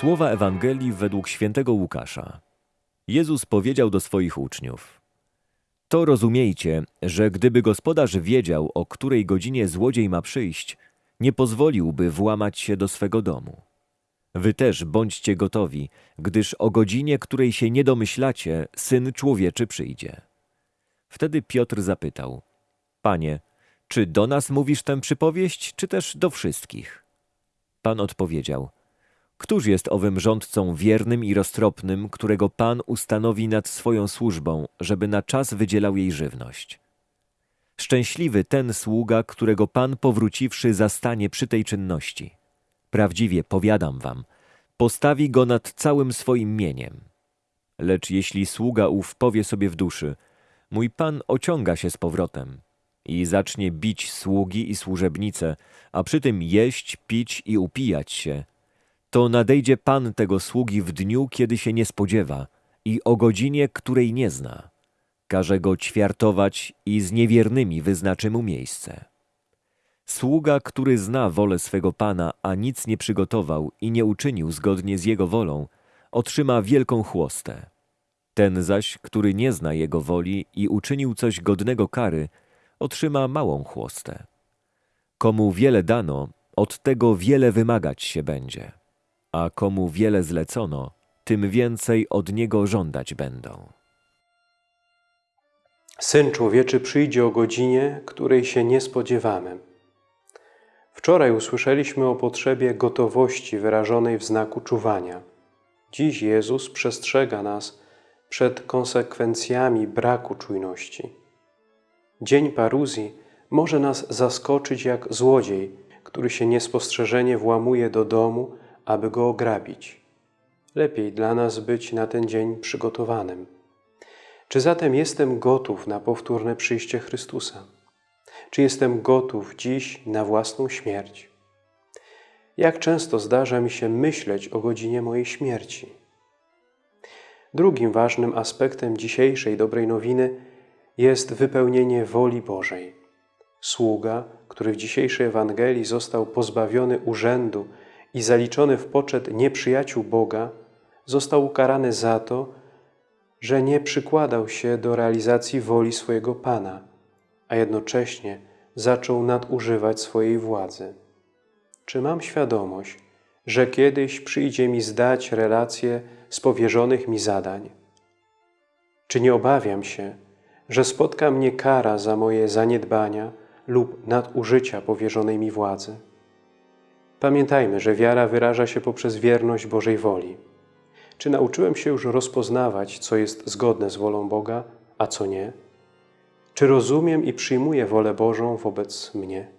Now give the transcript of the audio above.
Słowa Ewangelii według świętego Łukasza. Jezus powiedział do swoich uczniów: To rozumiejcie, że gdyby gospodarz wiedział, o której godzinie złodziej ma przyjść, nie pozwoliłby włamać się do swego domu. Wy też bądźcie gotowi, gdyż o godzinie, której się nie domyślacie, syn człowieczy przyjdzie. Wtedy Piotr zapytał: Panie, czy do nas mówisz tę przypowieść, czy też do wszystkich? Pan odpowiedział: Któż jest owym rządcą wiernym i roztropnym, którego Pan ustanowi nad swoją służbą, żeby na czas wydzielał jej żywność? Szczęśliwy ten sługa, którego Pan powróciwszy zastanie przy tej czynności. Prawdziwie powiadam wam, postawi go nad całym swoim mieniem. Lecz jeśli sługa ów powie sobie w duszy, mój Pan ociąga się z powrotem i zacznie bić sługi i służebnice, a przy tym jeść, pić i upijać się, to nadejdzie Pan tego sługi w dniu, kiedy się nie spodziewa i o godzinie, której nie zna. Każe go ćwiartować i z niewiernymi wyznaczy mu miejsce. Sługa, który zna wolę swego Pana, a nic nie przygotował i nie uczynił zgodnie z jego wolą, otrzyma wielką chłostę. Ten zaś, który nie zna jego woli i uczynił coś godnego kary, otrzyma małą chłostę. Komu wiele dano, od tego wiele wymagać się będzie, a komu wiele zlecono, tym więcej od niego żądać będą. Syn człowieczy przyjdzie o godzinie, której się nie spodziewamy. Wczoraj usłyszeliśmy o potrzebie gotowości wyrażonej w znaku czuwania. Dziś Jezus przestrzega nas przed konsekwencjami braku czujności. Dzień paruzji może nas zaskoczyć jak złodziej, który się niespostrzeżenie włamuje do domu, aby go ograbić. Lepiej dla nas być na ten dzień przygotowanym. Czy zatem jestem gotów na powtórne przyjście Chrystusa? Czy jestem gotów dziś na własną śmierć? Jak często zdarza mi się myśleć o godzinie mojej śmierci? Drugim ważnym aspektem dzisiejszej dobrej nowiny jest wypełnienie woli Bożej. Sługa, który w dzisiejszej Ewangelii został pozbawiony urzędu i zaliczony w poczet nieprzyjaciół Boga, został ukarany za to, że nie przykładał się do realizacji woli swojego Pana, a jednocześnie zaczął nadużywać swojej władzy. Czy mam świadomość, że kiedyś przyjdzie mi zdać relacje z powierzonych mi zadań? Czy nie obawiam się, że spotka mnie kara za moje zaniedbania lub nadużycia powierzonej mi władzy? Pamiętajmy, że wiara wyraża się poprzez wierność Bożej woli. Czy nauczyłem się już rozpoznawać, co jest zgodne z wolą Boga, a co nie? Czy rozumiem i przyjmuję wolę Bożą wobec mnie?